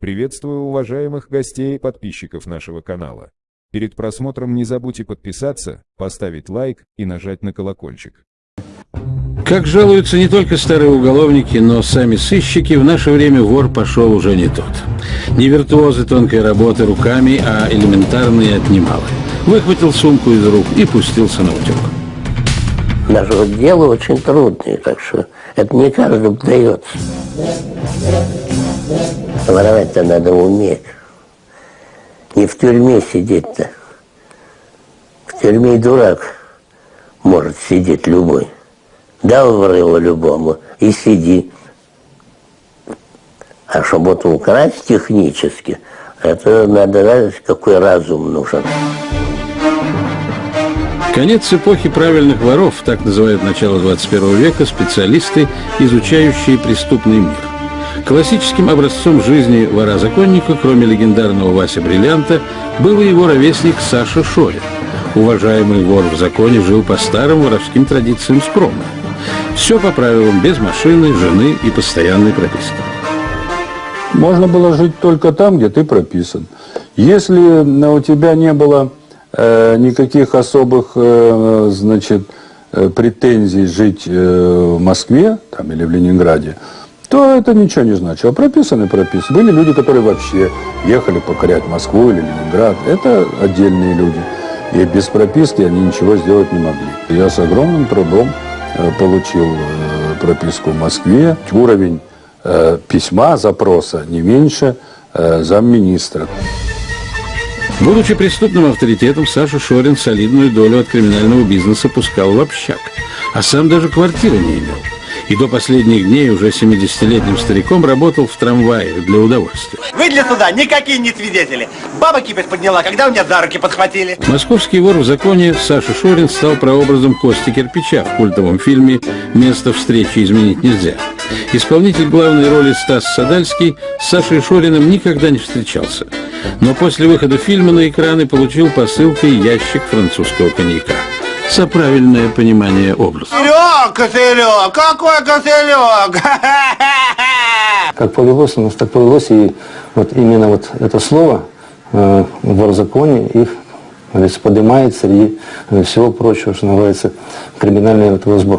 Приветствую уважаемых гостей и подписчиков нашего канала. Перед просмотром не забудьте подписаться, поставить лайк и нажать на колокольчик. Как жалуются не только старые уголовники, но сами сыщики, в наше время вор пошел уже не тот. Не виртуозы тонкой работы руками, а элементарные отнималы. Выхватил сумку из рук и пустился на утек. Даже вот дело очень трудное, так что это не каждому дается. Воровать-то надо уметь. Не в тюрьме сидеть-то. В тюрьме дурак может сидеть любой. Дал врыло любому и сиди. А чтобы вот украсть технически, это надо знать, какой разум нужен. Конец эпохи правильных воров, так называют начало 21 века специалисты, изучающие преступный мир. Классическим образцом жизни вора-законника, кроме легендарного Вася Бриллианта, был и его ровесник Саша Шорин. Уважаемый вор в законе жил по старым воровским традициям скромно. Все по правилам, без машины, жены и постоянной прописки. Можно было жить только там, где ты прописан. Если у тебя не было э, никаких особых, э, значит, э, претензий жить э, в Москве там, или в Ленинграде, то это ничего не значило. Прописаны, прописаны. Были люди, которые вообще ехали покорять Москву или Ленинград. Это отдельные люди. И без прописки они ничего сделать не могли. Я с огромным трудом э, получил э, прописку в Москве. Уровень э, письма, запроса не меньше замминистра. Будучи преступным авторитетом, Саша Шорин солидную долю от криминального бизнеса пускал в общак, а сам даже квартиры не имел. И до последних дней уже 70-летним стариком работал в трамвае для удовольствия. Вы для суда никакие не свидетели. Баба кипиш подняла, когда у меня за руки подхватили. Московский вор в законе Саша Шорин стал прообразом Кости Кирпича в культовом фильме «Место встречи изменить нельзя». Исполнитель главной роли Стас Садальский с Сашей Шориным никогда не встречался. Но после выхода фильма на экраны получил посылкой ящик французского коньяка за правильное понимание образа. Кошелек, кошелек, какой кошелек? Как повелось у нас, так повелось, и вот именно вот это слово э, в законе их поднимает среди всего прочего, что называется, криминального этого сброса.